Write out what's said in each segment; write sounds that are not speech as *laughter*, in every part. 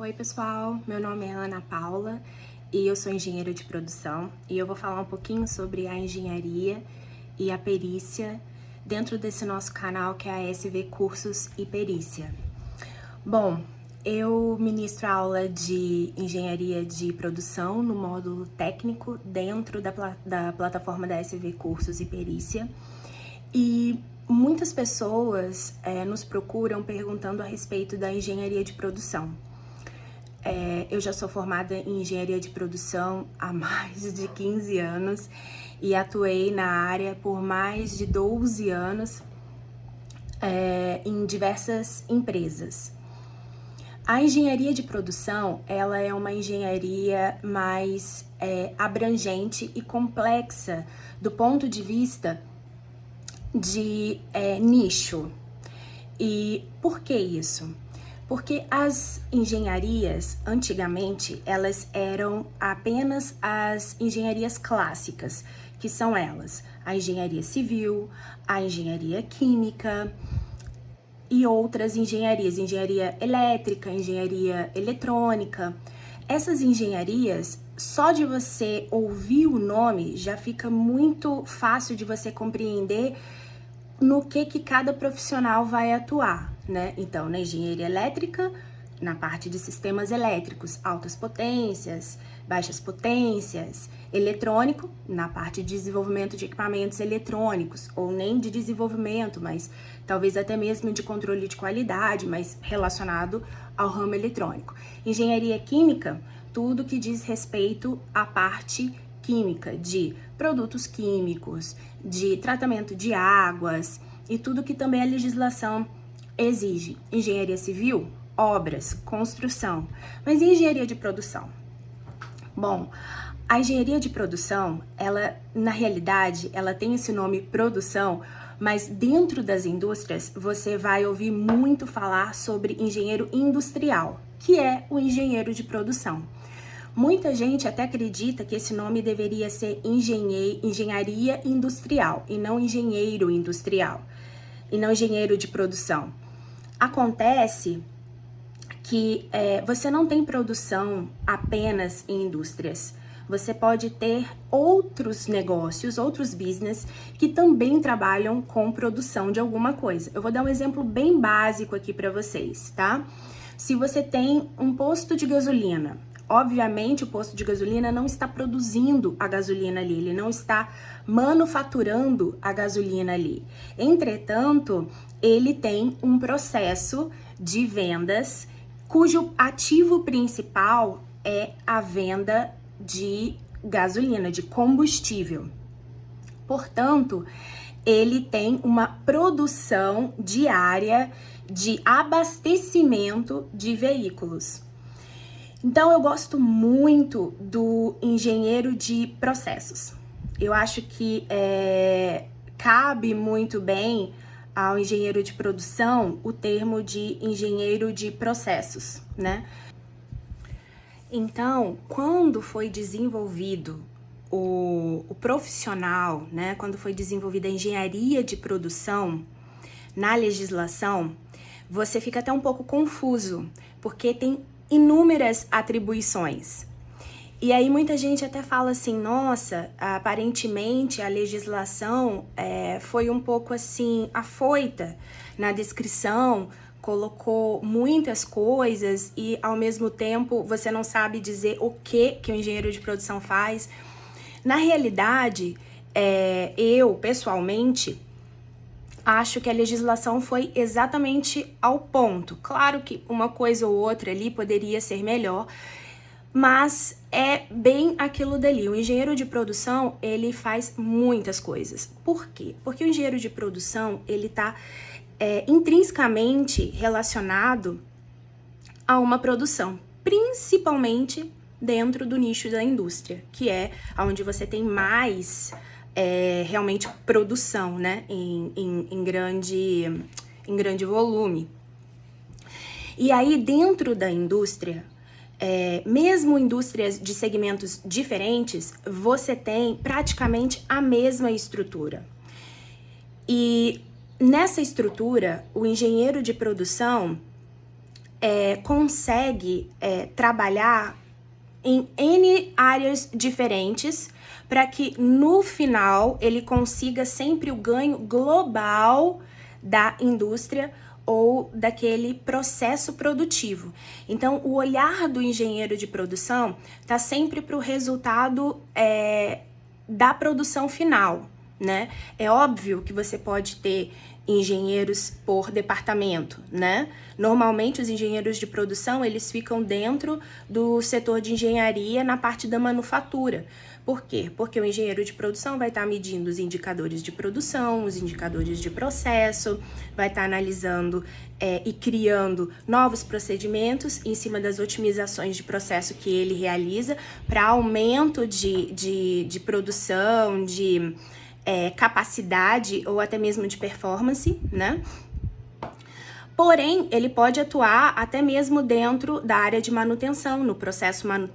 Oi pessoal, meu nome é Ana Paula e eu sou engenheira de produção e eu vou falar um pouquinho sobre a engenharia e a perícia dentro desse nosso canal que é a SV Cursos e Perícia. Bom, eu ministro aula de engenharia de produção no módulo técnico dentro da, da plataforma da SV Cursos e Perícia e muitas pessoas é, nos procuram perguntando a respeito da engenharia de produção. É, eu já sou formada em engenharia de produção há *laughs* mais de 15 anos e atuei na área por mais de 12 anos é, em diversas empresas. A engenharia de produção, ela é uma engenharia mais é, abrangente e complexa do ponto de vista de é, nicho. E por que isso? Porque as engenharias, antigamente, elas eram apenas as engenharias clássicas, que são elas, a engenharia civil, a engenharia química e outras engenharias, engenharia elétrica, engenharia eletrônica. Essas engenharias, só de você ouvir o nome, já fica muito fácil de você compreender no que, que cada profissional vai atuar né? Então, na engenharia elétrica, na parte de sistemas elétricos, altas potências, baixas potências, eletrônico, na parte de desenvolvimento de equipamentos eletrônicos, ou nem de desenvolvimento, mas talvez até mesmo de controle de qualidade, mas relacionado ao ramo eletrônico. Engenharia química, tudo que diz respeito à parte química, de produtos químicos, de tratamento de águas e tudo que também a legislação exige engenharia civil, obras, construção, mas e engenharia de produção? Bom, a engenharia de produção, ela na realidade, ela tem esse nome produção, mas dentro das indústrias você vai ouvir muito falar sobre engenheiro industrial, que é o engenheiro de produção. Muita gente até acredita que esse nome deveria ser engenharia industrial e não engenheiro industrial, e não engenheiro de produção. Acontece que é, você não tem produção apenas em indústrias. Você pode ter outros negócios, outros business que também trabalham com produção de alguma coisa. Eu vou dar um exemplo bem básico aqui para vocês, tá? Se você tem um posto de gasolina, obviamente o posto de gasolina não está produzindo a gasolina ali, ele não está manufaturando a gasolina ali. Entretanto, ele tem um processo de vendas cujo ativo principal é a venda de gasolina, de combustível. Portanto, ele tem uma produção diária de abastecimento de veículos. Então, eu gosto muito do engenheiro de processos. Eu acho que é, cabe muito bem ao engenheiro de produção o termo de engenheiro de processos, né? Então, quando foi desenvolvido o, o profissional, né? Quando foi desenvolvida a engenharia de produção na legislação, você fica até um pouco confuso, porque tem inúmeras atribuições. E aí muita gente até fala assim, nossa, aparentemente a legislação é, foi um pouco assim afoita na descrição, colocou muitas coisas e ao mesmo tempo você não sabe dizer o que que o engenheiro de produção faz. Na realidade, é, eu pessoalmente acho que a legislação foi exatamente ao ponto. Claro que uma coisa ou outra ali poderia ser melhor, mas é bem aquilo dali. O engenheiro de produção, ele faz muitas coisas. Por quê? Porque o engenheiro de produção, ele está é, intrinsecamente relacionado a uma produção, principalmente dentro do nicho da indústria, que é onde você tem mais é, realmente produção, né, em, em, em, grande, em grande volume. E aí, dentro da indústria, é, mesmo indústrias de segmentos diferentes, você tem praticamente a mesma estrutura. E nessa estrutura, o engenheiro de produção, é, consegue é, trabalhar em N áreas diferentes para que no final ele consiga sempre o ganho global da indústria ou daquele processo produtivo. Então, o olhar do engenheiro de produção está sempre para o resultado é, da produção final, né? É óbvio que você pode ter engenheiros por departamento, né? Normalmente os engenheiros de produção, eles ficam dentro do setor de engenharia na parte da manufatura. Por quê? Porque o engenheiro de produção vai estar medindo os indicadores de produção, os indicadores de processo, vai estar analisando é, e criando novos procedimentos em cima das otimizações de processo que ele realiza para aumento de, de, de produção, de é, capacidade ou até mesmo de performance, né? Porém, ele pode atuar até mesmo dentro da área de manutenção, no processo, manu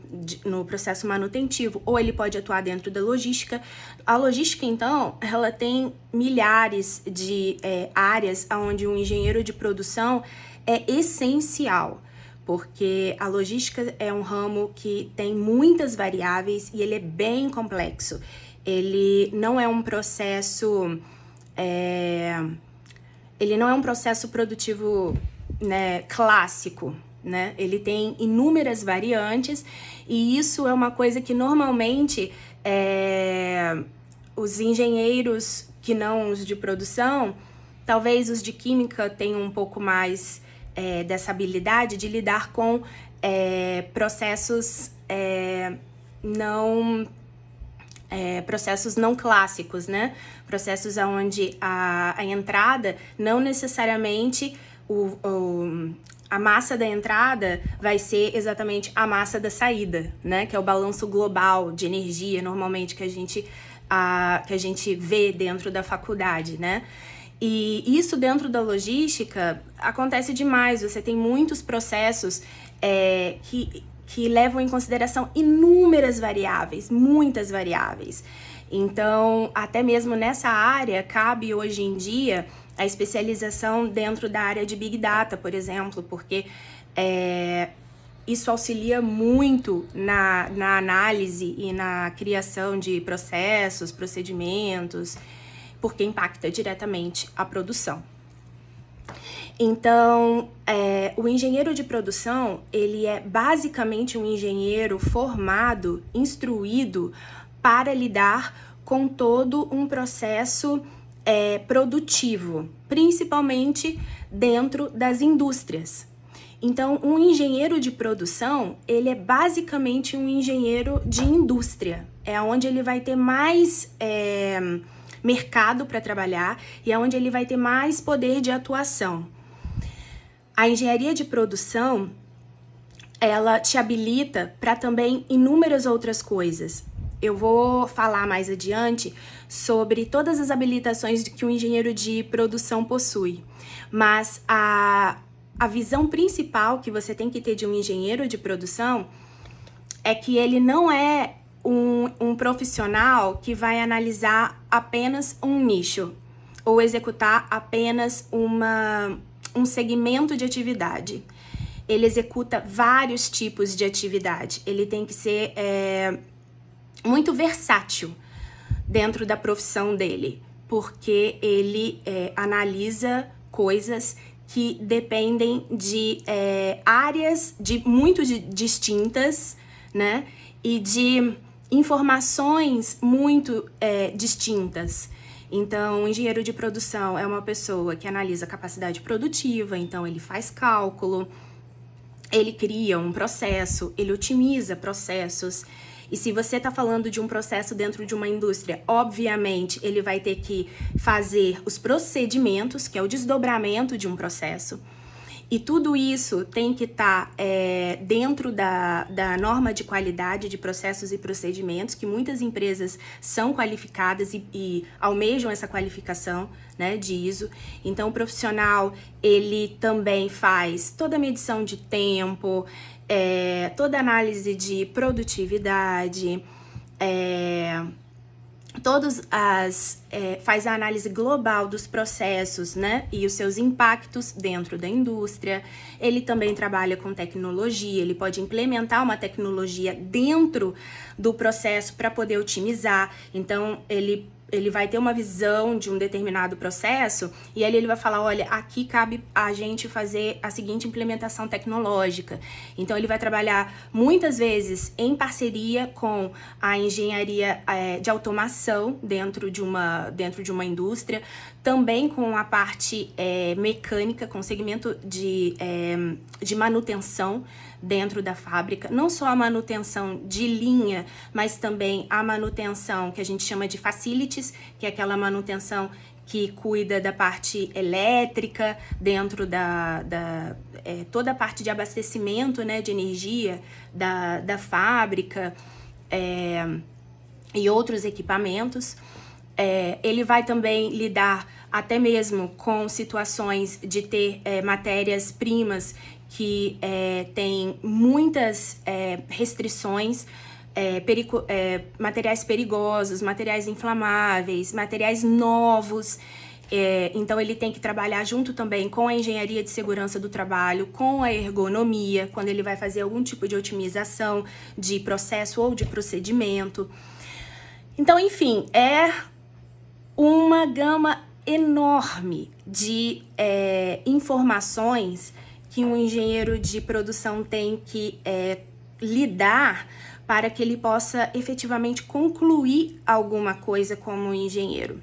no processo manutentivo, ou ele pode atuar dentro da logística. A logística, então, ela tem milhares de é, áreas onde um engenheiro de produção é essencial porque a logística é um ramo que tem muitas variáveis e ele é bem complexo ele não é um processo... É, ele não é um processo produtivo né, clássico, né? Ele tem inúmeras variantes e isso é uma coisa que normalmente é, os engenheiros que não os de produção, talvez os de química tenham um pouco mais é, dessa habilidade de lidar com é, processos é, não é, processos não clássicos, né? Processos onde a, a entrada não necessariamente o, o, a massa da entrada vai ser exatamente a massa da saída, né? Que é o balanço global de energia, normalmente, que a gente, a, que a gente vê dentro da faculdade, né? E isso dentro da logística acontece demais, você tem muitos processos é, que que levam em consideração inúmeras variáveis, muitas variáveis. Então, até mesmo nessa área, cabe hoje em dia a especialização dentro da área de Big Data, por exemplo, porque é, isso auxilia muito na, na análise e na criação de processos, procedimentos, porque impacta diretamente a produção. Então, é, o engenheiro de produção, ele é basicamente um engenheiro formado, instruído para lidar com todo um processo é, produtivo, principalmente dentro das indústrias. Então, um engenheiro de produção, ele é basicamente um engenheiro de indústria. É onde ele vai ter mais é, mercado para trabalhar e é onde ele vai ter mais poder de atuação. A engenharia de produção, ela te habilita para também inúmeras outras coisas. Eu vou falar mais adiante sobre todas as habilitações que o engenheiro de produção possui, mas a, a visão principal que você tem que ter de um engenheiro de produção é que ele não é um, um profissional que vai analisar apenas um nicho ou executar apenas uma um segmento de atividade. Ele executa vários tipos de atividade. Ele tem que ser é, muito versátil dentro da profissão dele, porque ele é, analisa coisas que dependem de é, áreas de muito de, distintas, né? E de informações muito é, distintas. Então, o engenheiro de produção é uma pessoa que analisa a capacidade produtiva, então ele faz cálculo, ele cria um processo, ele otimiza processos. E se você está falando de um processo dentro de uma indústria, obviamente ele vai ter que fazer os procedimentos, que é o desdobramento de um processo. E tudo isso tem que estar tá, é, dentro da, da norma de qualidade de processos e procedimentos, que muitas empresas são qualificadas e, e almejam essa qualificação né, de ISO. Então, o profissional, ele também faz toda a medição de tempo, é, toda a análise de produtividade, é, todos as é, faz a análise global dos processos, né, e os seus impactos dentro da indústria. Ele também trabalha com tecnologia, ele pode implementar uma tecnologia dentro do processo para poder otimizar. Então, ele ele vai ter uma visão de um determinado processo e aí ele vai falar, olha, aqui cabe a gente fazer a seguinte implementação tecnológica. Então ele vai trabalhar muitas vezes em parceria com a engenharia é, de automação dentro de uma, dentro de uma indústria, também com a parte é, mecânica, com o segmento de, é, de manutenção dentro da fábrica, não só a manutenção de linha, mas também a manutenção que a gente chama de facilities, que é aquela manutenção que cuida da parte elétrica dentro da, da é, toda a parte de abastecimento né, de energia da, da fábrica é, e outros equipamentos. É, ele vai também lidar até mesmo com situações de ter é, matérias-primas que é, tem muitas é, restrições, é, perigo, é, materiais perigosos, materiais inflamáveis, materiais novos. É, então ele tem que trabalhar junto também com a engenharia de segurança do trabalho, com a ergonomia, quando ele vai fazer algum tipo de otimização de processo ou de procedimento. Então, enfim, é uma gama enorme de é, informações que um engenheiro de produção tem que é, lidar para que ele possa efetivamente concluir alguma coisa como engenheiro.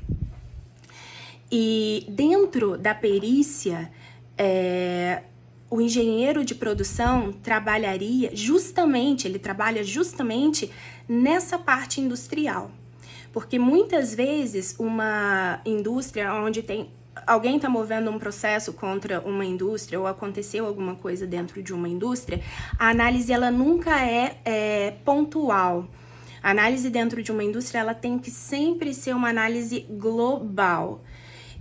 E dentro da perícia, é, o engenheiro de produção trabalharia justamente, ele trabalha justamente nessa parte industrial. Porque muitas vezes uma indústria onde tem alguém está movendo um processo contra uma indústria ou aconteceu alguma coisa dentro de uma indústria, a análise ela nunca é, é pontual. A análise dentro de uma indústria ela tem que sempre ser uma análise global.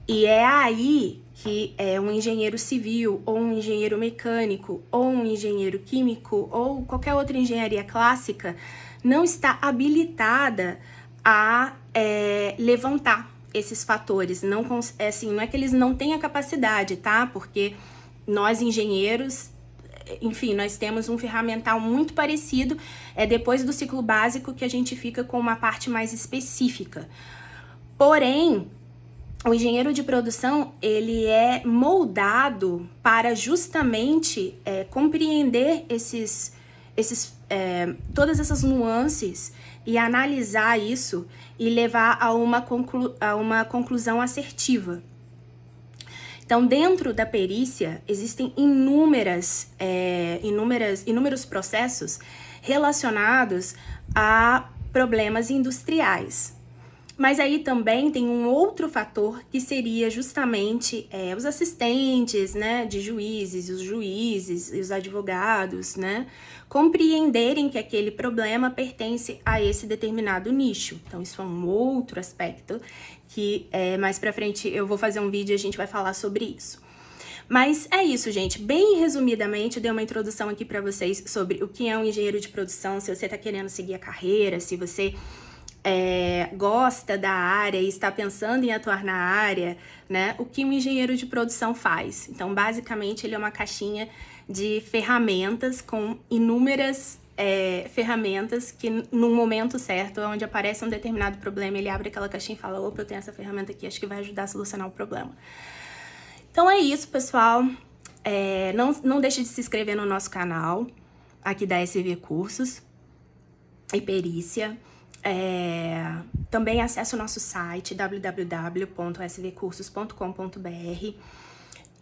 E é aí que é, um engenheiro civil, ou um engenheiro mecânico, ou um engenheiro químico, ou qualquer outra engenharia clássica, não está habilitada a é, levantar esses fatores. Não, é assim, não é que eles não têm a capacidade, tá? Porque nós engenheiros, enfim, nós temos um ferramental muito parecido. É depois do ciclo básico que a gente fica com uma parte mais específica. Porém, o engenheiro de produção, ele é moldado para justamente é, compreender esses, esses, é, todas essas nuances e analisar isso e levar a uma, conclu a uma conclusão assertiva. Então, dentro da perícia, existem inúmeras, é, inúmeras, inúmeros processos relacionados a problemas industriais. Mas aí também tem um outro fator que seria justamente é, os assistentes né, de juízes, os juízes e os advogados, né, compreenderem que aquele problema pertence a esse determinado nicho. Então, isso é um outro aspecto que é, mais pra frente eu vou fazer um vídeo e a gente vai falar sobre isso. Mas é isso, gente. Bem resumidamente, eu dei uma introdução aqui para vocês sobre o que é um engenheiro de produção, se você está querendo seguir a carreira, se você é, gosta da área e está pensando em atuar na área, né? O que um engenheiro de produção faz? Então, basicamente, ele é uma caixinha de ferramentas com inúmeras é, ferramentas que no momento certo, onde aparece um determinado problema, ele abre aquela caixinha e fala, opa, eu tenho essa ferramenta aqui, acho que vai ajudar a solucionar o problema. Então é isso, pessoal. É, não, não deixe de se inscrever no nosso canal, aqui da SV Cursos e Perícia. É, também acesse o nosso site www.svcursos.com.br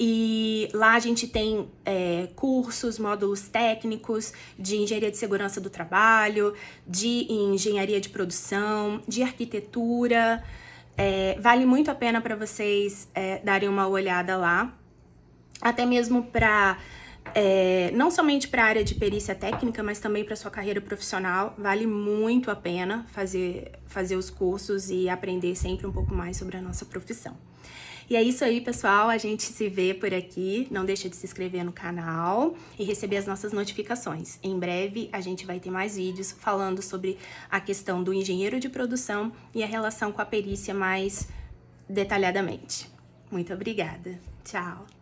e lá a gente tem é, cursos, módulos técnicos de engenharia de segurança do trabalho, de engenharia de produção, de arquitetura. É, vale muito a pena para vocês é, darem uma olhada lá, até mesmo para é, não somente para a área de perícia técnica, mas também para sua carreira profissional. Vale muito a pena fazer, fazer os cursos e aprender sempre um pouco mais sobre a nossa profissão. E é isso aí, pessoal. A gente se vê por aqui. Não deixa de se inscrever no canal e receber as nossas notificações. Em breve, a gente vai ter mais vídeos falando sobre a questão do engenheiro de produção e a relação com a perícia mais detalhadamente. Muito obrigada. Tchau.